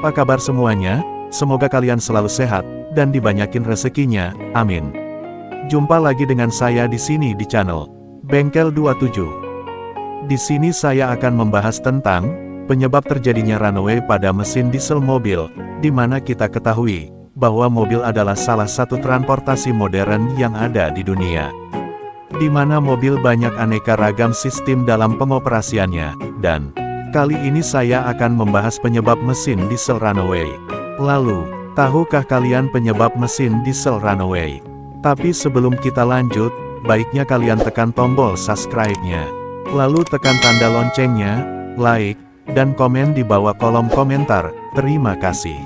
Apa kabar semuanya? Semoga kalian selalu sehat, dan dibanyakin rezekinya, amin. Jumpa lagi dengan saya di sini di channel Bengkel 27. Di sini saya akan membahas tentang penyebab terjadinya runaway pada mesin diesel mobil, di mana kita ketahui bahwa mobil adalah salah satu transportasi modern yang ada di dunia. Di mana mobil banyak aneka ragam sistem dalam pengoperasiannya, dan Kali ini saya akan membahas penyebab mesin diesel runaway. Lalu, tahukah kalian penyebab mesin diesel runaway? Tapi sebelum kita lanjut, baiknya kalian tekan tombol subscribe-nya. Lalu tekan tanda loncengnya, like, dan komen di bawah kolom komentar. Terima kasih.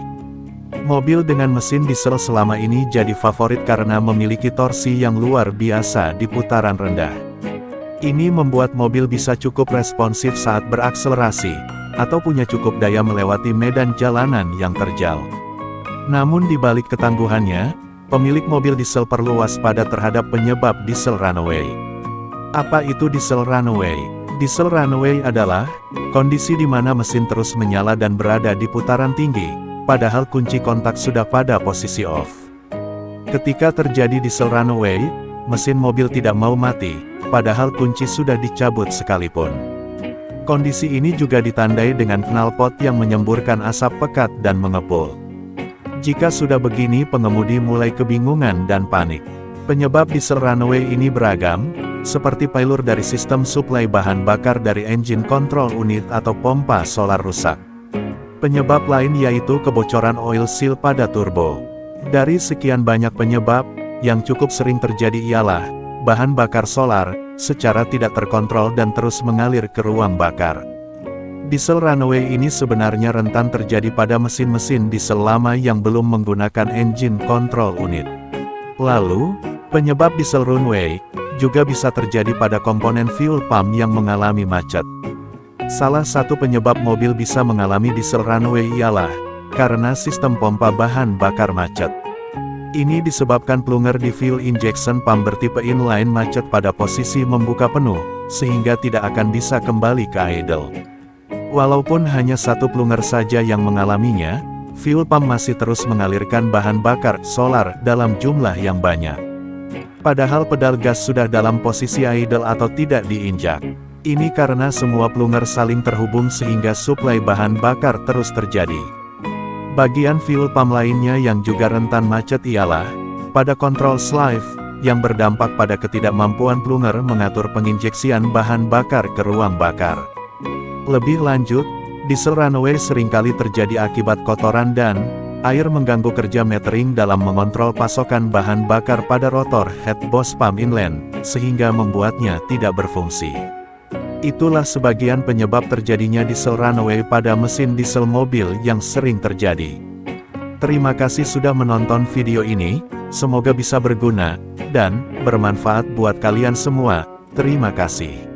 Mobil dengan mesin diesel selama ini jadi favorit karena memiliki torsi yang luar biasa di putaran rendah. Ini membuat mobil bisa cukup responsif saat berakselerasi, atau punya cukup daya melewati medan jalanan yang terjal. Namun di balik ketangguhannya, pemilik mobil diesel perlu waspada terhadap penyebab diesel runaway. Apa itu diesel runaway? Diesel runaway adalah kondisi di mana mesin terus menyala dan berada di putaran tinggi, padahal kunci kontak sudah pada posisi off. Ketika terjadi diesel runaway, mesin mobil tidak mau mati, padahal kunci sudah dicabut sekalipun. Kondisi ini juga ditandai dengan knalpot yang menyemburkan asap pekat dan mengepul. Jika sudah begini pengemudi mulai kebingungan dan panik. Penyebab diesel runaway ini beragam, seperti failure dari sistem suplai bahan bakar dari engine control unit atau pompa solar rusak. Penyebab lain yaitu kebocoran oil seal pada turbo. Dari sekian banyak penyebab, yang cukup sering terjadi ialah, bahan bakar solar, secara tidak terkontrol dan terus mengalir ke ruang bakar. Diesel runaway ini sebenarnya rentan terjadi pada mesin-mesin diesel lama yang belum menggunakan engine control unit. Lalu, penyebab diesel runaway juga bisa terjadi pada komponen fuel pump yang mengalami macet. Salah satu penyebab mobil bisa mengalami diesel runaway ialah karena sistem pompa bahan bakar macet. Ini disebabkan plunger di fuel injection pump bertipe inline macet pada posisi membuka penuh, sehingga tidak akan bisa kembali ke idle. Walaupun hanya satu plunger saja yang mengalaminya, fuel pump masih terus mengalirkan bahan bakar solar dalam jumlah yang banyak. Padahal pedal gas sudah dalam posisi idle atau tidak diinjak. Ini karena semua plunger saling terhubung sehingga suplai bahan bakar terus terjadi. Bagian fuel pump lainnya yang juga rentan macet ialah, pada kontrol slave, yang berdampak pada ketidakmampuan plunger mengatur penginjeksian bahan bakar ke ruang bakar. Lebih lanjut, diesel runaway sering kali terjadi akibat kotoran dan air mengganggu kerja metering dalam mengontrol pasokan bahan bakar pada rotor head boss pump inland, sehingga membuatnya tidak berfungsi. Itulah sebagian penyebab terjadinya diesel runaway pada mesin diesel mobil yang sering terjadi. Terima kasih sudah menonton video ini, semoga bisa berguna, dan bermanfaat buat kalian semua. Terima kasih.